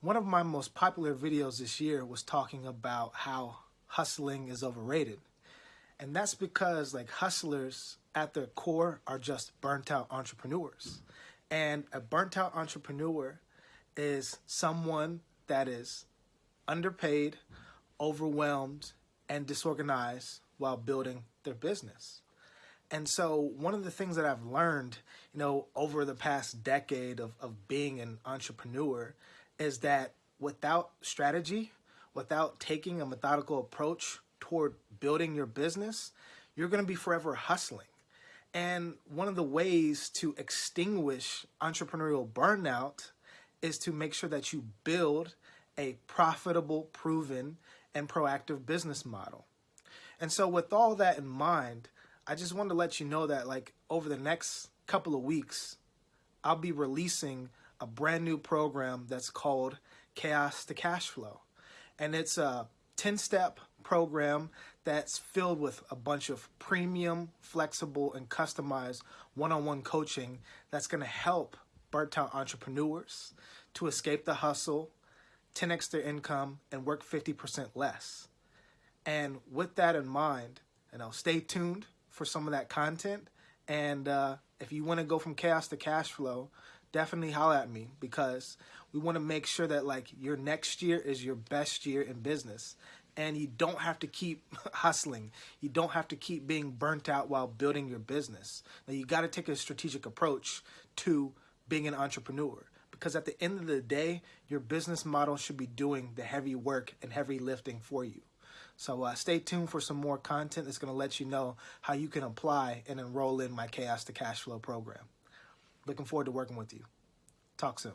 One of my most popular videos this year was talking about how hustling is overrated. And that's because like hustlers at their core are just burnt out entrepreneurs. And a burnt out entrepreneur is someone that is underpaid, overwhelmed, and disorganized while building their business. And so one of the things that I've learned, you know, over the past decade of, of being an entrepreneur is that without strategy, without taking a methodical approach toward building your business, you're going to be forever hustling. And one of the ways to extinguish entrepreneurial burnout is to make sure that you build a profitable, proven, and proactive business model. And so with all that in mind, I just wanted to let you know that like over the next couple of weeks, I'll be releasing a brand new program that's called Chaos to Cash Flow. And it's a 10-step program that's filled with a bunch of premium, flexible, and customized one-on-one -on -one coaching that's going to help burnt-out entrepreneurs to escape the hustle, 10x their income, and work 50% less. And with that in mind, you know, stay tuned for some of that content. And uh, if you want to go from chaos to cash flow, definitely holler at me because we want to make sure that like your next year is your best year in business and you don't have to keep hustling. You don't have to keep being burnt out while building your business. Now you got to take a strategic approach to being an entrepreneur because at the end of the day, your business model should be doing the heavy work and heavy lifting for you. So uh, stay tuned for some more content that's going to let you know how you can apply and enroll in my Chaos to Cash Flow program. Looking forward to working with you. Talk soon.